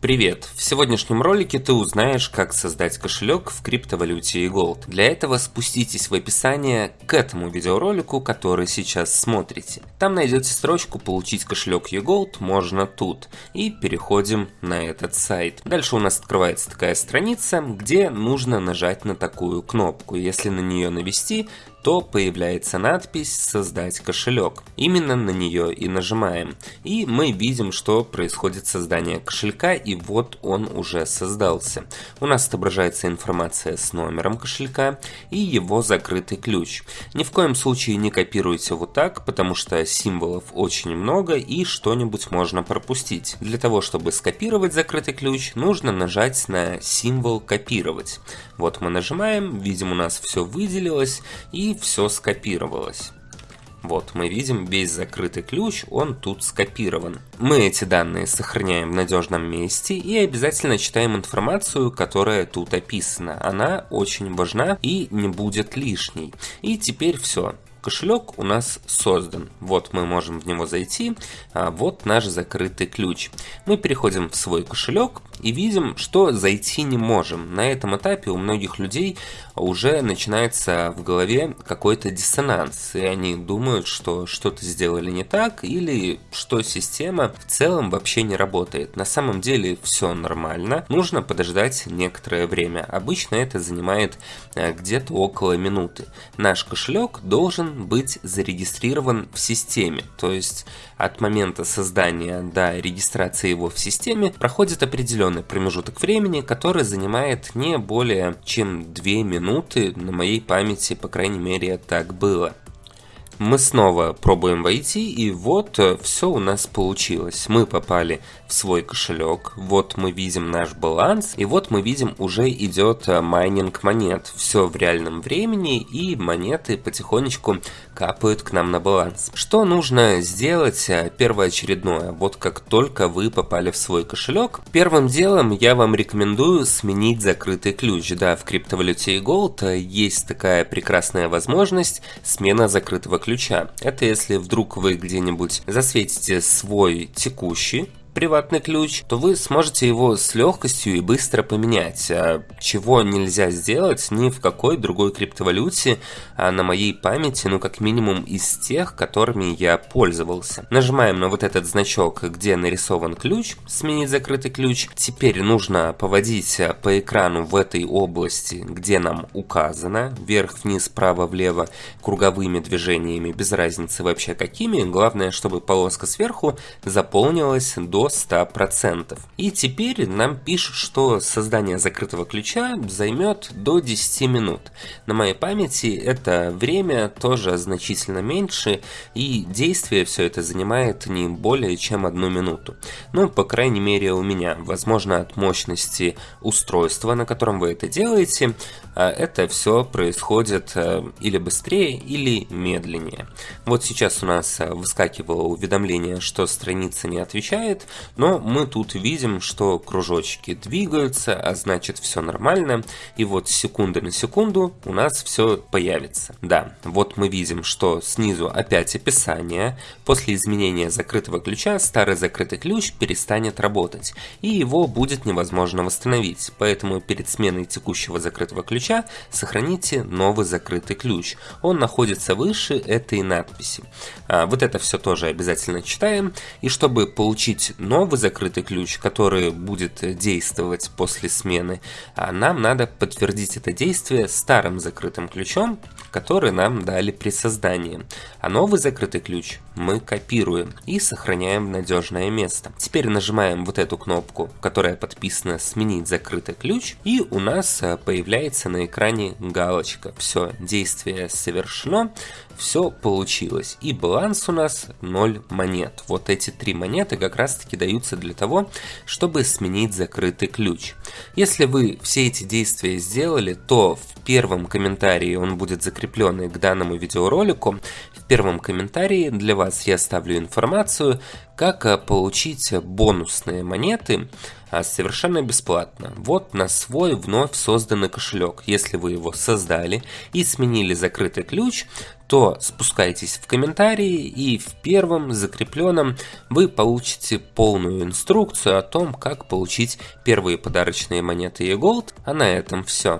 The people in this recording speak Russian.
Привет! В сегодняшнем ролике ты узнаешь, как создать кошелек в криптовалюте eGold. Для этого спуститесь в описание к этому видеоролику, который сейчас смотрите. Там найдете строчку «Получить кошелек eGold» можно тут. И переходим на этот сайт. Дальше у нас открывается такая страница, где нужно нажать на такую кнопку. Если на нее навести, то появляется надпись «Создать кошелек». Именно на нее и нажимаем. И мы видим, что происходит создание кошелька, и вот он уже создался. У нас отображается информация с номером кошелька и его закрытый ключ. Ни в коем случае не копируйте вот так, потому что символов очень много и что-нибудь можно пропустить. Для того, чтобы скопировать закрытый ключ, нужно нажать на символ «Копировать». Вот мы нажимаем, видим у нас все выделилось и все скопировалось. Вот, мы видим весь закрытый ключ, он тут скопирован. Мы эти данные сохраняем в надежном месте и обязательно читаем информацию, которая тут описана. Она очень важна и не будет лишней. И теперь все. Кошелек у нас создан. Вот мы можем в него зайти. А вот наш закрытый ключ. Мы переходим в свой кошелек и видим, что зайти не можем. На этом этапе у многих людей уже начинается в голове какой-то диссонанс. И они думают, что что-то сделали не так или что система в целом вообще не работает. На самом деле все нормально. Нужно подождать некоторое время. Обычно это занимает э, где-то около минуты. Наш кошелек должен быть зарегистрирован в системе. То есть от момента создания до регистрации его в системе проходит определенный промежуток времени, который занимает не более чем 2 минуты. На моей памяти, по крайней мере, так было. Мы снова пробуем войти, и вот э, все у нас получилось. Мы попали в свой кошелек, вот мы видим наш баланс, и вот мы видим уже идет э, майнинг монет. Все в реальном времени, и монеты потихонечку капают к нам на баланс. Что нужно сделать э, первоочередное? Вот как только вы попали в свой кошелек, первым делом я вам рекомендую сменить закрытый ключ. Да, в криптовалюте и Gold есть такая прекрасная возможность смена закрытого ключа ключа. Это если вдруг вы где-нибудь засветите свой текущий приватный ключ, то вы сможете его с легкостью и быстро поменять, а чего нельзя сделать ни в какой другой криптовалюте а на моей памяти, ну как минимум из тех, которыми я пользовался. Нажимаем на вот этот значок, где нарисован ключ, сменить закрытый ключ. Теперь нужно поводить по экрану в этой области, где нам указано, вверх, вниз, право, влево, круговыми движениями, без разницы вообще какими. Главное, чтобы полоска сверху заполнилась до 100%. И теперь нам пишут, что создание закрытого ключа займет до 10 минут. На моей памяти это время тоже значительно меньше, и действие все это занимает не более чем одну минуту. Ну, по крайней мере у меня. Возможно от мощности устройства, на котором вы это делаете, а это все происходит э, или быстрее, или медленнее. Вот сейчас у нас э, выскакивало уведомление, что страница не отвечает, но мы тут видим, что кружочки двигаются, а значит все нормально. И вот секунды на секунду у нас все появится. Да, вот мы видим, что снизу опять описание. После изменения закрытого ключа старый закрытый ключ перестанет работать. И его будет невозможно восстановить. Поэтому перед сменой текущего закрытого ключа сохраните новый закрытый ключ. Он находится выше этой надписи. А, вот это все тоже обязательно читаем. И чтобы получить новый закрытый ключ, который будет действовать после смены, а нам надо подтвердить это действие старым закрытым ключом, который нам дали при создании. А новый закрытый ключ мы копируем и сохраняем в надежное место. Теперь нажимаем вот эту кнопку, которая подписана «Сменить закрытый ключ», и у нас э, появляется на экране галочка. Все, действие совершено, все получилось. И баланс у нас 0 монет. Вот эти три монеты как раз таки даются для того, чтобы сменить закрытый ключ. Если вы все эти действия сделали, то в первом комментарии он будет закреплен к данному видеоролику. В первом комментарии для вас я оставлю информацию, как э, получить бонусные монеты а, совершенно бесплатно. Вот на свой вновь созданный кошелек. Если вы его создали и сменили закрытый ключ, то спускайтесь в комментарии и в первом закрепленном вы получите полную инструкцию о том, как получить первые подарочные монеты e-gold. А на этом все.